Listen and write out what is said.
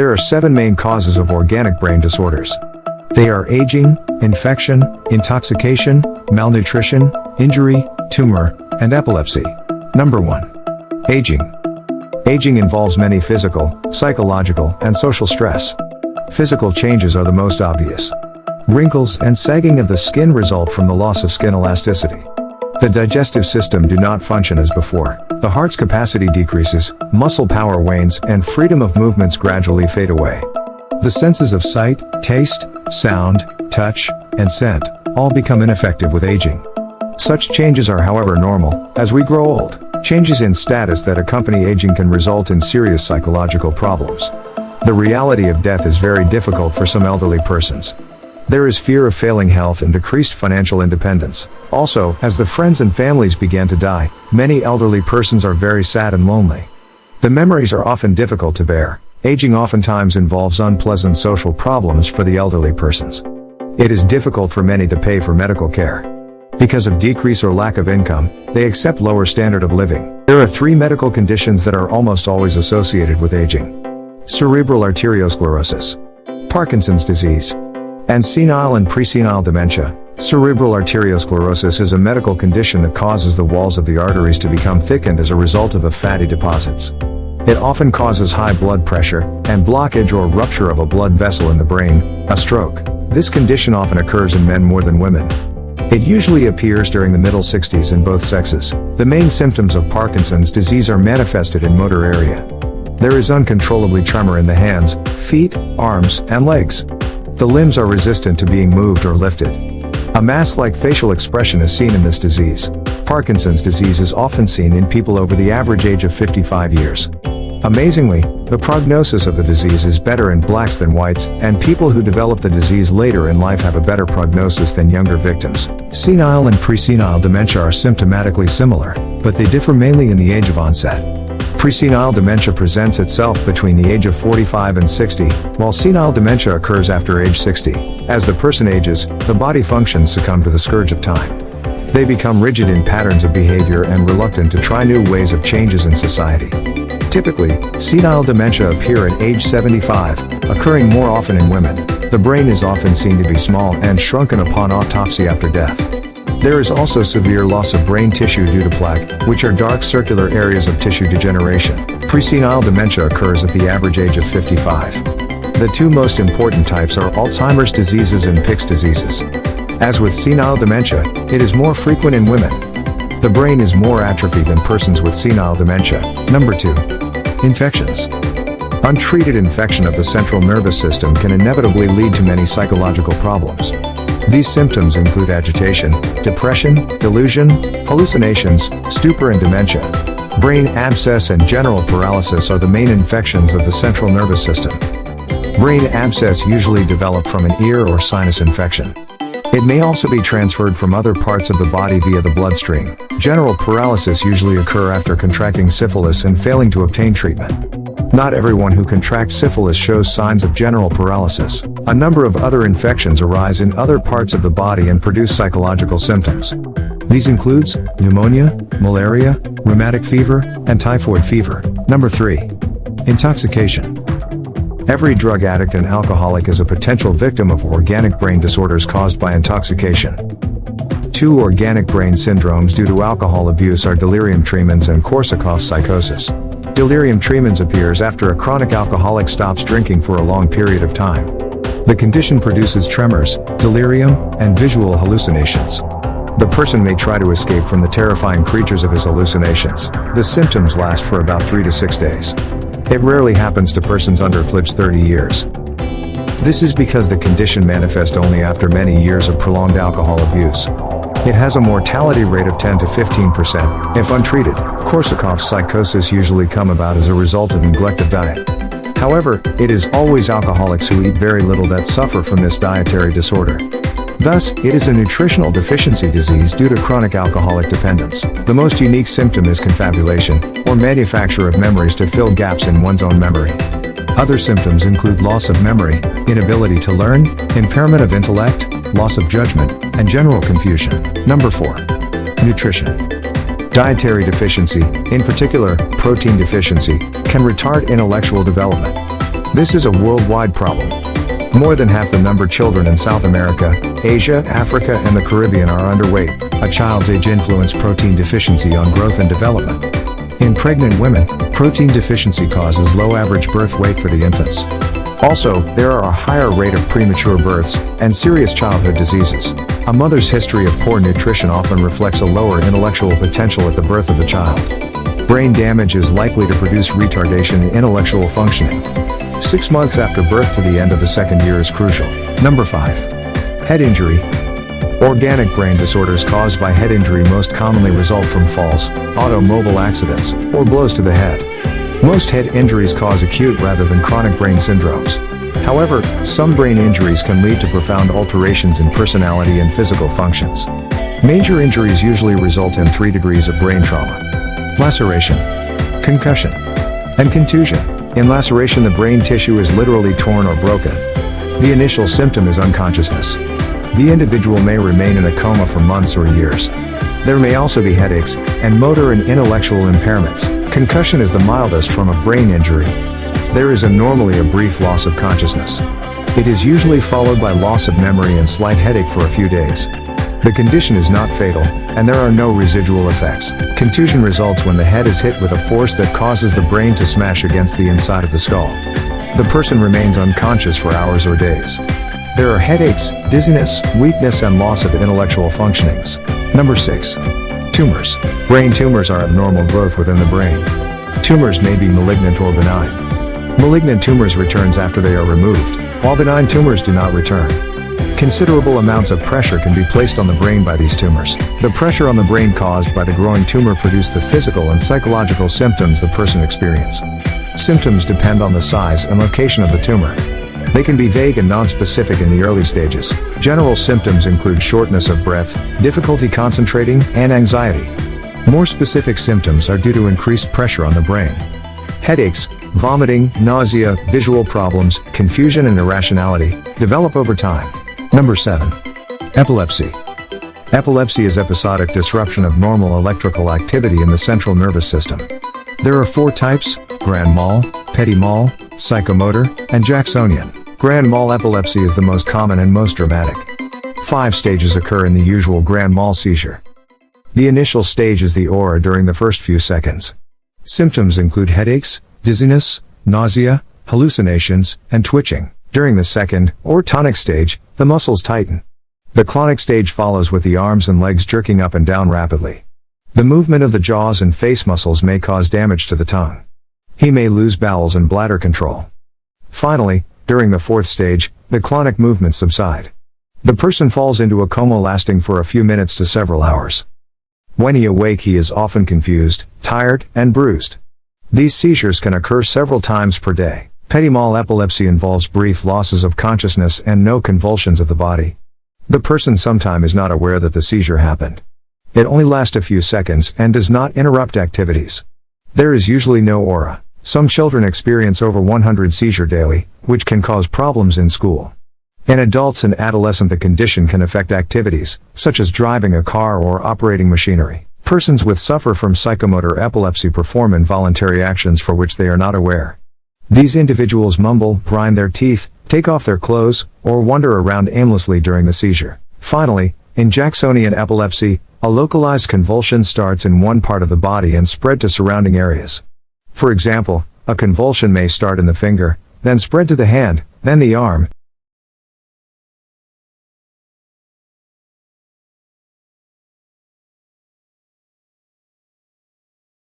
There are seven main causes of organic brain disorders. They are aging, infection, intoxication, malnutrition, injury, tumor, and epilepsy. Number 1. Aging. Aging involves many physical, psychological, and social stress. Physical changes are the most obvious. Wrinkles and sagging of the skin result from the loss of skin elasticity. The digestive system do not function as before. The heart's capacity decreases, muscle power wanes, and freedom of movements gradually fade away. The senses of sight, taste, sound, touch, and scent all become ineffective with aging. Such changes are however normal, as we grow old. Changes in status that accompany aging can result in serious psychological problems. The reality of death is very difficult for some elderly persons. There is fear of failing health and decreased financial independence. Also, as the friends and families began to die, many elderly persons are very sad and lonely. The memories are often difficult to bear. Aging oftentimes involves unpleasant social problems for the elderly persons. It is difficult for many to pay for medical care. Because of decrease or lack of income, they accept lower standard of living. There are three medical conditions that are almost always associated with aging cerebral arteriosclerosis, Parkinson's disease, and senile and presenile dementia. Cerebral arteriosclerosis is a medical condition that causes the walls of the arteries to become thickened as a result of a fatty deposits. It often causes high blood pressure and blockage or rupture of a blood vessel in the brain, a stroke. This condition often occurs in men more than women. It usually appears during the middle 60s in both sexes. The main symptoms of Parkinson's disease are manifested in motor area. There is uncontrollably tremor in the hands, feet, arms, and legs. The limbs are resistant to being moved or lifted. A mask-like facial expression is seen in this disease. Parkinson's disease is often seen in people over the average age of 55 years. Amazingly, the prognosis of the disease is better in blacks than whites, and people who develop the disease later in life have a better prognosis than younger victims. Senile and presenile dementia are symptomatically similar, but they differ mainly in the age of onset. Presenile dementia presents itself between the age of 45 and 60, while senile dementia occurs after age 60. As the person ages, the body functions succumb to the scourge of time. They become rigid in patterns of behavior and reluctant to try new ways of changes in society. Typically, senile dementia appear at age 75, occurring more often in women. The brain is often seen to be small and shrunken upon autopsy after death. There is also severe loss of brain tissue due to plaque, which are dark circular areas of tissue degeneration. Presenile dementia occurs at the average age of 55. The two most important types are Alzheimer's diseases and Pick's diseases. As with senile dementia, it is more frequent in women. The brain is more atrophy than persons with senile dementia. Number 2. Infections. Untreated infection of the central nervous system can inevitably lead to many psychological problems. These symptoms include agitation, depression, delusion, hallucinations, stupor and dementia. Brain abscess and general paralysis are the main infections of the central nervous system. Brain abscess usually develop from an ear or sinus infection. It may also be transferred from other parts of the body via the bloodstream. General paralysis usually occur after contracting syphilis and failing to obtain treatment. Not everyone who contracts syphilis shows signs of general paralysis. A number of other infections arise in other parts of the body and produce psychological symptoms. These includes pneumonia, malaria, rheumatic fever, and typhoid fever. Number 3. Intoxication. Every drug addict and alcoholic is a potential victim of organic brain disorders caused by intoxication. Two organic brain syndromes due to alcohol abuse are delirium tremens and Korsakoff psychosis. Delirium tremens appears after a chronic alcoholic stops drinking for a long period of time. The condition produces tremors, delirium, and visual hallucinations. The person may try to escape from the terrifying creatures of his hallucinations. The symptoms last for about 3 to 6 days. It rarely happens to persons under eclipse 30 years. This is because the condition manifests only after many years of prolonged alcohol abuse. It has a mortality rate of 10 to 15% if untreated. Korsakoff's psychosis usually come about as a result of neglect of diet. However, it is always alcoholics who eat very little that suffer from this dietary disorder. Thus, it is a nutritional deficiency disease due to chronic alcoholic dependence. The most unique symptom is confabulation, or manufacture of memories to fill gaps in one's own memory. Other symptoms include loss of memory, inability to learn, impairment of intellect, loss of judgment, and general confusion. Number 4. Nutrition. Dietary deficiency, in particular, protein deficiency, can retard intellectual development. This is a worldwide problem. More than half the number of children in South America, Asia, Africa and the Caribbean are underweight. A child's age influence protein deficiency on growth and development. In pregnant women, protein deficiency causes low average birth weight for the infants. Also, there are a higher rate of premature births and serious childhood diseases. A mother's history of poor nutrition often reflects a lower intellectual potential at the birth of the child. Brain damage is likely to produce retardation in intellectual functioning. Six months after birth to the end of the second year is crucial. Number 5. Head injury. Organic brain disorders caused by head injury most commonly result from falls, automobile accidents, or blows to the head. Most head injuries cause acute rather than chronic brain syndromes. However, some brain injuries can lead to profound alterations in personality and physical functions. Major injuries usually result in three degrees of brain trauma. Laceration, concussion, and contusion. In laceration the brain tissue is literally torn or broken. The initial symptom is unconsciousness. The individual may remain in a coma for months or years. There may also be headaches, and motor and intellectual impairments. Concussion is the mildest form of brain injury. There is a normally a brief loss of consciousness. It is usually followed by loss of memory and slight headache for a few days. The condition is not fatal, and there are no residual effects. Contusion results when the head is hit with a force that causes the brain to smash against the inside of the skull. The person remains unconscious for hours or days. There are headaches, dizziness, weakness and loss of intellectual functionings. Number 6. Tumors. Brain tumors are abnormal growth within the brain. Tumors may be malignant or benign. Malignant tumors returns after they are removed, while benign tumors do not return. Considerable amounts of pressure can be placed on the brain by these tumors. The pressure on the brain caused by the growing tumor produce the physical and psychological symptoms the person experience. Symptoms depend on the size and location of the tumor. They can be vague and non-specific in the early stages. General symptoms include shortness of breath, difficulty concentrating, and anxiety. More specific symptoms are due to increased pressure on the brain. Headaches, vomiting, nausea, visual problems, confusion and irrationality develop over time. Number 7. Epilepsy. Epilepsy is episodic disruption of normal electrical activity in the central nervous system. There are four types, grand mal, petit mal, psychomotor, and Jacksonian. Grand mal epilepsy is the most common and most dramatic. Five stages occur in the usual grand mal seizure. The initial stage is the aura during the first few seconds. Symptoms include headaches, dizziness, nausea, hallucinations, and twitching. During the second, or tonic stage, the muscles tighten. The clonic stage follows with the arms and legs jerking up and down rapidly. The movement of the jaws and face muscles may cause damage to the tongue. He may lose bowels and bladder control. Finally, during the fourth stage, the clonic movements subside. The person falls into a coma lasting for a few minutes to several hours. When he awake he is often confused, tired, and bruised. These seizures can occur several times per day. Petit mal epilepsy involves brief losses of consciousness and no convulsions of the body. The person sometime is not aware that the seizure happened. It only lasts a few seconds and does not interrupt activities. There is usually no aura. Some children experience over 100 seizure daily, which can cause problems in school. In adults and adolescent the condition can affect activities, such as driving a car or operating machinery. Persons with suffer from psychomotor epilepsy perform involuntary actions for which they are not aware. These individuals mumble, grind their teeth, take off their clothes, or wander around aimlessly during the seizure. Finally, in Jacksonian epilepsy, a localized convulsion starts in one part of the body and spread to surrounding areas. For example, a convulsion may start in the finger, then spread to the hand, then the arm,